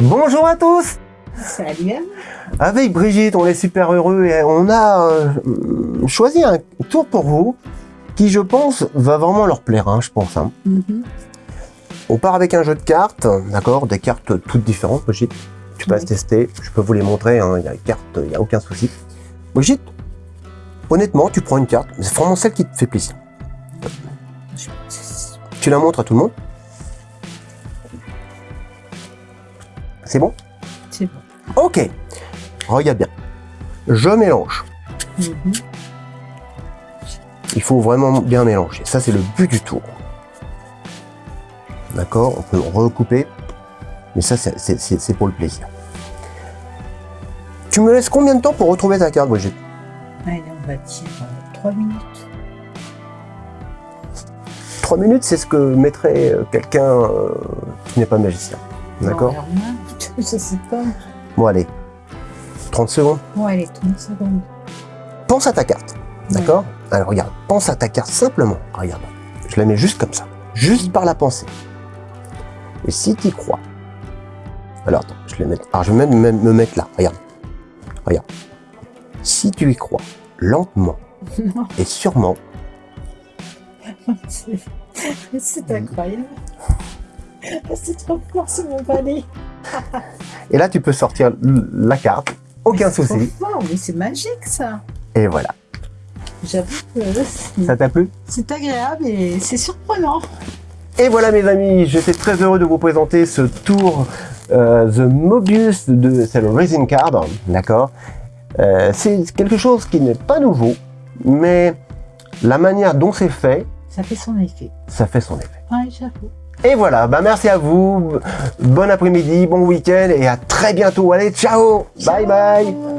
Bonjour à tous Salut Avec Brigitte, on est super heureux et on a euh, choisi un tour pour vous qui, je pense, va vraiment leur plaire, hein, je pense. hein. Mhm. On part avec un jeu de cartes, d'accord Des cartes toutes différentes, Brigitte. Tu passes Oui. tester, je peux vous les montrer, hein, il y a les cartes, il n'y a aucun souci. Brigitte, honnêtement, tu prends une carte, c'est vraiment celle qui te fait plaisir. Tu la montres à tout le monde. C'est bon? C'est bon. Ok, regarde bien. Je mélange. Mhm. Il faut vraiment bien mélanger. Ça, c'est le but du tour. D'accord? On peut recouper. Mais ça, c'est- pour le plaisir. Tu me laisses combien de temps pour retrouver ta carte, Brigitte? Allez, on va dire 3 minutes. Trois minutes, c'est ce que mettrait euh, quelqu'un euh, qui n'est pas magicien. D'accord Je sais pas. Bon, allez. 30 secondes. Bon, allez, 30 secondes. Pense à ta carte. D'accord? Alors, regarde. Pense à ta carte simplement. Regarde. Je la mets juste comme ça. Juste par la pensée. Et si tu y crois. Alors, attends. Je, vais mettre... Alors, je vais même, même me mettre là. Regarde. Regarde. Si tu y crois, lentement Non, et sûrement, c'est incroyable. C'est trop fort, c'est mon palais. et là, tu peux sortir la carte. Aucun C'est souci. fort, mais c'est magique ça. Et voilà. J'avoue que Ça t'a plu? c'est agréable et c'est surprenant. Et voilà mes amis, j'étais très heureux de vous présenter ce tour euh, The Mobius de c'est le Racing Card, d'accord? Euh, C'est quelque chose qui n'est pas nouveau, mais la manière dont c'est fait, Ça fait son effet. ça fait son effet. Ouais, j'avoue. Et voilà, bah merci à vous, bon après-midi, bon week-end et à très bientôt. Allez, ciao, bye bye.